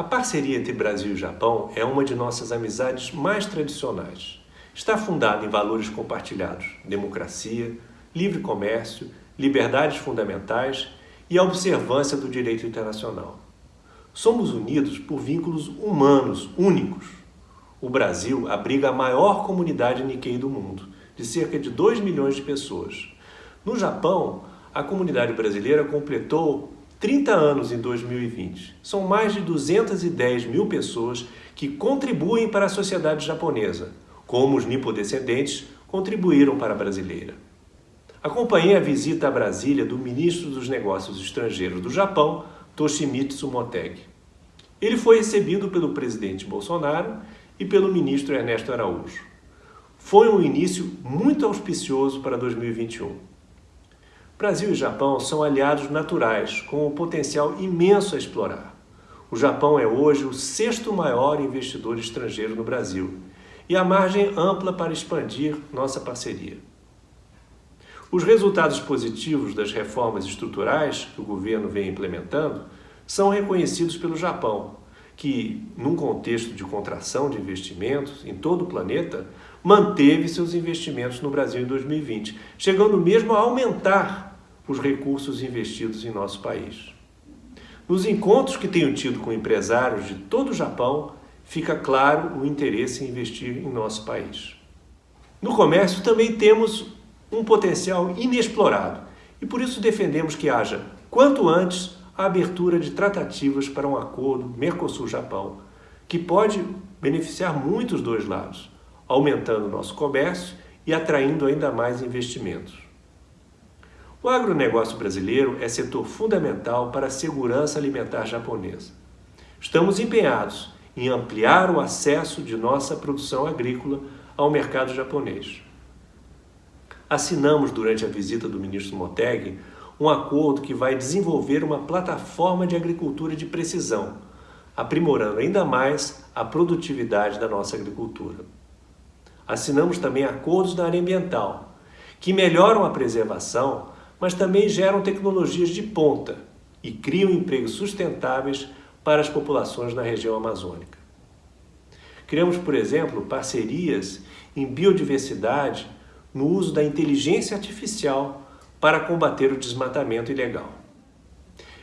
A parceria entre Brasil e Japão é uma de nossas amizades mais tradicionais. Está fundada em valores compartilhados, democracia, livre comércio, liberdades fundamentais e a observância do direito internacional. Somos unidos por vínculos humanos únicos. O Brasil abriga a maior comunidade Nikkei do mundo, de cerca de 2 milhões de pessoas. No Japão, a comunidade brasileira completou 30 anos em 2020. São mais de 210 mil pessoas que contribuem para a sociedade japonesa, como os nipodescendentes contribuíram para a brasileira. Acompanhei a visita a Brasília do ministro dos Negócios Estrangeiros do Japão, Toshimitsu Motegi. Ele foi recebido pelo presidente Bolsonaro e pelo ministro Ernesto Araújo. Foi um início muito auspicioso para 2021. Brasil e Japão são aliados naturais, com um potencial imenso a explorar. O Japão é hoje o sexto maior investidor estrangeiro no Brasil e a margem ampla para expandir nossa parceria. Os resultados positivos das reformas estruturais que o governo vem implementando são reconhecidos pelo Japão, que, num contexto de contração de investimentos em todo o planeta, manteve seus investimentos no Brasil em 2020, chegando mesmo a aumentar os recursos investidos em nosso país. Nos encontros que tenho tido com empresários de todo o Japão, fica claro o interesse em investir em nosso país. No comércio também temos um potencial inexplorado e por isso defendemos que haja, quanto antes, a abertura de tratativas para um acordo Mercosul-Japão, que pode beneficiar muito os dois lados, aumentando nosso comércio e atraindo ainda mais investimentos. O agronegócio brasileiro é setor fundamental para a segurança alimentar japonesa. Estamos empenhados em ampliar o acesso de nossa produção agrícola ao mercado japonês assinamos durante a visita do ministro Moteg um acordo que vai desenvolver uma plataforma de agricultura de precisão, aprimorando ainda mais a produtividade da nossa agricultura. Assinamos também acordos na área ambiental, que melhoram a preservação, mas também geram tecnologias de ponta e criam empregos sustentáveis para as populações na região amazônica. Criamos, por exemplo, parcerias em biodiversidade no uso da inteligência artificial para combater o desmatamento ilegal.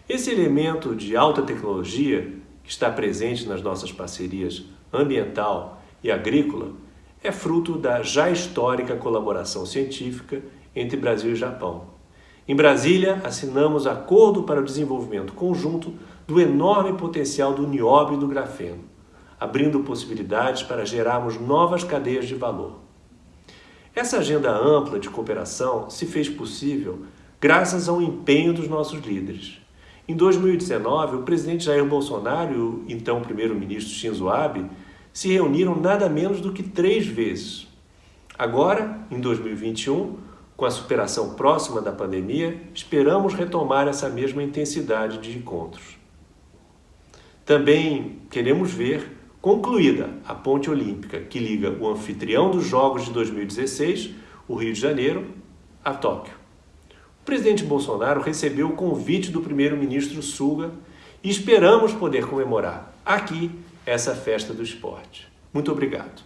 Esse elemento de alta tecnologia que está presente nas nossas parcerias ambiental e agrícola é fruto da já histórica colaboração científica entre Brasil e Japão. Em Brasília, assinamos acordo para o desenvolvimento conjunto do enorme potencial do nióbio e do grafeno, abrindo possibilidades para gerarmos novas cadeias de valor. Essa agenda ampla de cooperação se fez possível graças ao empenho dos nossos líderes. Em 2019, o presidente Jair Bolsonaro e o então primeiro-ministro Shinzo Abe se reuniram nada menos do que três vezes. Agora, em 2021, com a superação próxima da pandemia, esperamos retomar essa mesma intensidade de encontros. Também queremos ver Concluída a ponte olímpica que liga o anfitrião dos Jogos de 2016, o Rio de Janeiro, a Tóquio. O presidente Bolsonaro recebeu o convite do primeiro-ministro Suga e esperamos poder comemorar aqui essa festa do esporte. Muito obrigado.